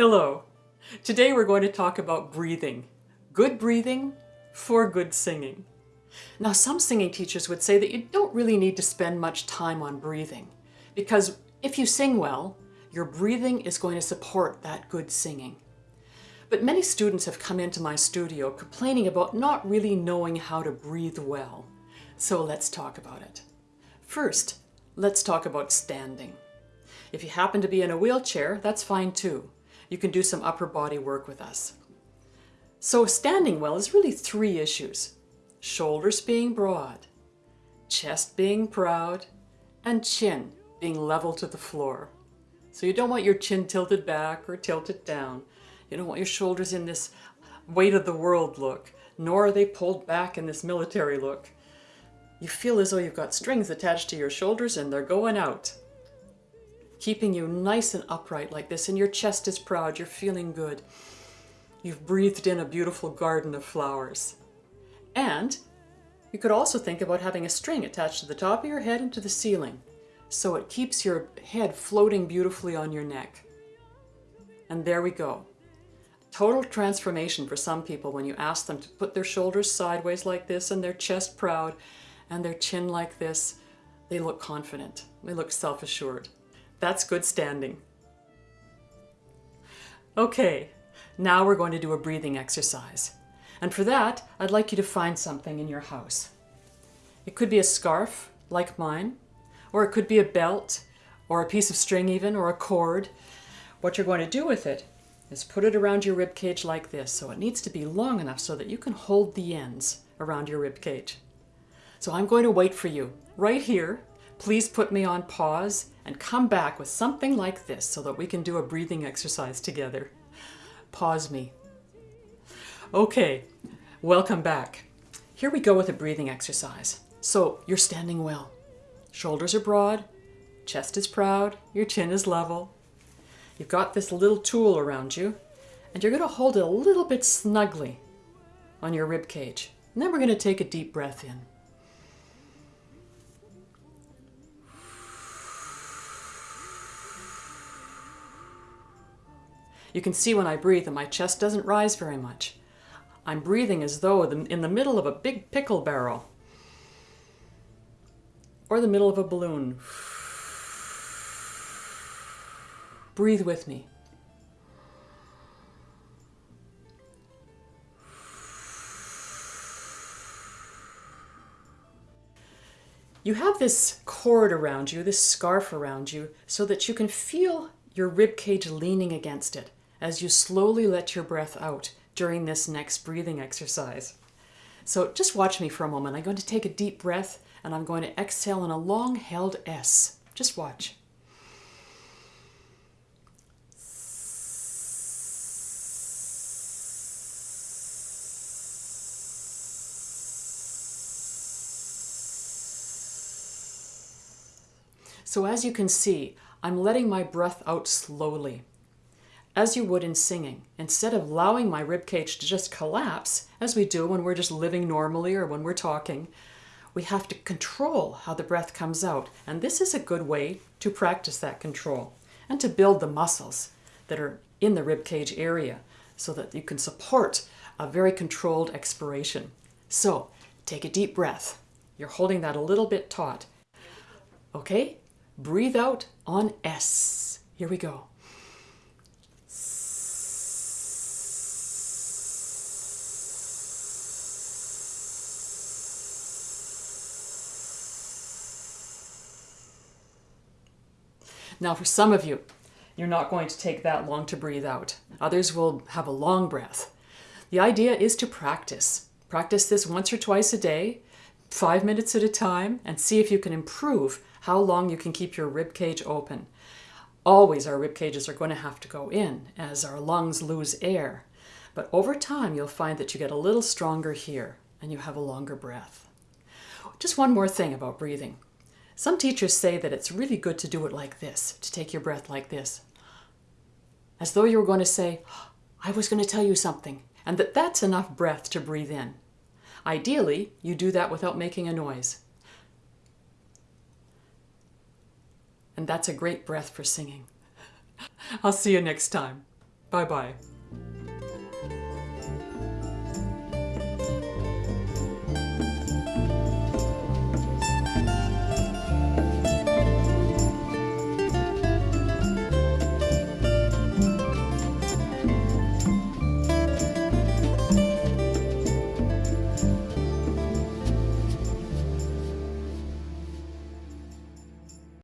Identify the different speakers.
Speaker 1: Hello. Today we're going to talk about breathing. Good breathing for good singing. Now some singing teachers would say that you don't really need to spend much time on breathing because if you sing well, your breathing is going to support that good singing. But many students have come into my studio complaining about not really knowing how to breathe well. So let's talk about it. First, let's talk about standing. If you happen to be in a wheelchair, that's fine too. You can do some upper body work with us. So standing well is really three issues. Shoulders being broad, chest being proud, and chin being level to the floor. So you don't want your chin tilted back or tilted down. You don't want your shoulders in this weight of the world look, nor are they pulled back in this military look. You feel as though you've got strings attached to your shoulders and they're going out. Keeping you nice and upright like this and your chest is proud, you're feeling good. You've breathed in a beautiful garden of flowers. And you could also think about having a string attached to the top of your head and to the ceiling so it keeps your head floating beautifully on your neck. And there we go. Total transformation for some people when you ask them to put their shoulders sideways like this and their chest proud and their chin like this. They look confident. They look self-assured. That's good standing. Okay, now we're going to do a breathing exercise. And for that, I'd like you to find something in your house. It could be a scarf, like mine, or it could be a belt, or a piece of string even, or a cord. What you're going to do with it is put it around your rib cage like this. So it needs to be long enough so that you can hold the ends around your rib cage. So I'm going to wait for you right here. Please put me on pause and come back with something like this so that we can do a breathing exercise together. Pause me. Okay, welcome back. Here we go with a breathing exercise. So you're standing well. Shoulders are broad, chest is proud, your chin is level. You've got this little tool around you, and you're going to hold it a little bit snugly on your rib cage. And then we're going to take a deep breath in. You can see when I breathe that my chest doesn't rise very much. I'm breathing as though in the middle of a big pickle barrel or the middle of a balloon. Breathe with me. You have this cord around you, this scarf around you, so that you can feel your rib cage leaning against it as you slowly let your breath out during this next breathing exercise. So just watch me for a moment. I'm going to take a deep breath and I'm going to exhale in a long held S. Just watch. So as you can see, I'm letting my breath out slowly, as you would in singing. Instead of allowing my ribcage to just collapse, as we do when we're just living normally or when we're talking, we have to control how the breath comes out. And this is a good way to practice that control and to build the muscles that are in the rib cage area so that you can support a very controlled expiration. So take a deep breath. You're holding that a little bit taut. Okay, breathe out on S. Here we go. Now for some of you, you're not going to take that long to breathe out. Others will have a long breath. The idea is to practice. Practice this once or twice a day, five minutes at a time, and see if you can improve how long you can keep your rib cage open. Always our rib cages are going to have to go in as our lungs lose air. But over time, you'll find that you get a little stronger here and you have a longer breath. Just one more thing about breathing. Some teachers say that it's really good to do it like this, to take your breath like this. As though you were going to say, I was going to tell you something, and that that's enough breath to breathe in. Ideally, you do that without making a noise. And that's a great breath for singing. I'll see you next time. Bye bye.